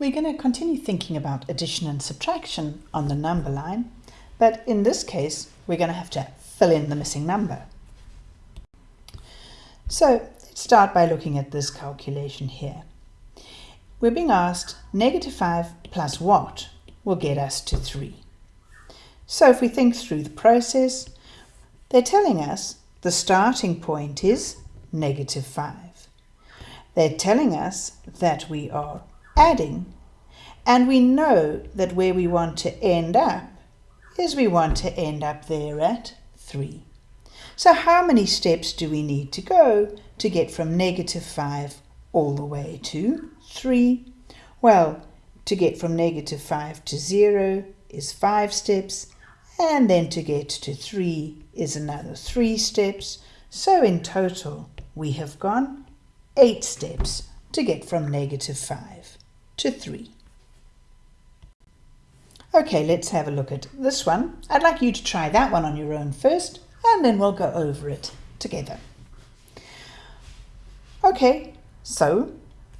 We're going to continue thinking about addition and subtraction on the number line, but in this case, we're going to have to fill in the missing number. So let's start by looking at this calculation here. We're being asked negative 5 plus what will get us to 3. So if we think through the process, they're telling us the starting point is negative 5. They're telling us that we are adding, and we know that where we want to end up is we want to end up there at 3. So how many steps do we need to go to get from negative 5 all the way to 3? Well, to get from negative 5 to 0 is 5 steps, and then to get to 3 is another 3 steps. So in total, we have gone 8 steps to get from negative 5 to 3. Okay, let's have a look at this one. I'd like you to try that one on your own first, and then we'll go over it together. Okay, so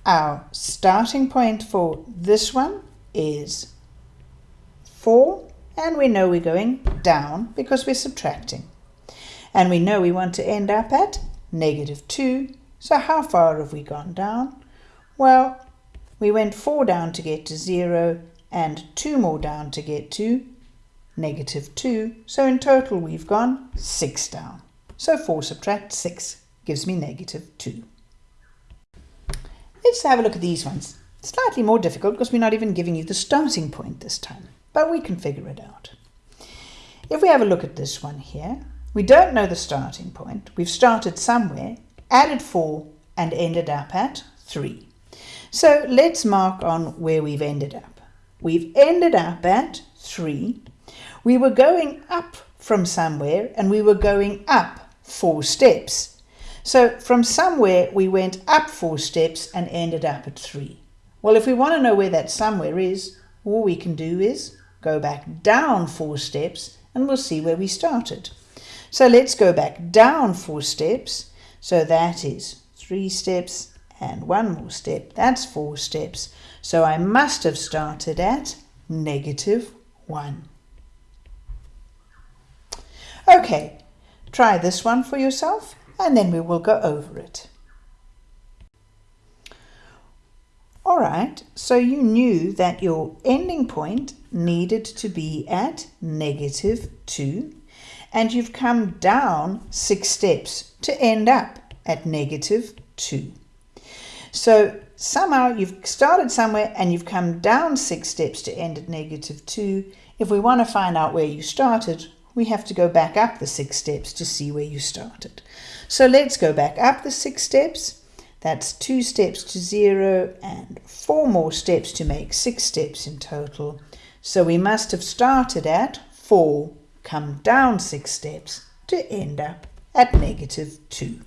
our starting point for this one is 4, and we know we're going down because we're subtracting. And we know we want to end up at negative 2, so how far have we gone down? Well, we went 4 down to get to 0 and 2 more down to get to negative 2. So in total we've gone 6 down. So 4 subtract 6 gives me negative 2. Let's have a look at these ones. Slightly more difficult because we're not even giving you the starting point this time, but we can figure it out. If we have a look at this one here, we don't know the starting point. We've started somewhere, added 4 and ended up at 3. So let's mark on where we've ended up. We've ended up at 3. We were going up from somewhere and we were going up 4 steps. So from somewhere we went up 4 steps and ended up at 3. Well, if we want to know where that somewhere is, all we can do is go back down 4 steps and we'll see where we started. So let's go back down 4 steps. So that is 3 steps and one more step. That's four steps. So I must have started at negative 1. Okay, try this one for yourself and then we will go over it. Alright, so you knew that your ending point needed to be at negative 2 and you've come down 6 steps to end up at negative 2. So somehow you've started somewhere and you've come down six steps to end at negative 2. If we want to find out where you started, we have to go back up the six steps to see where you started. So let's go back up the six steps. That's two steps to zero and four more steps to make six steps in total. So we must have started at four, come down six steps to end up at negative two.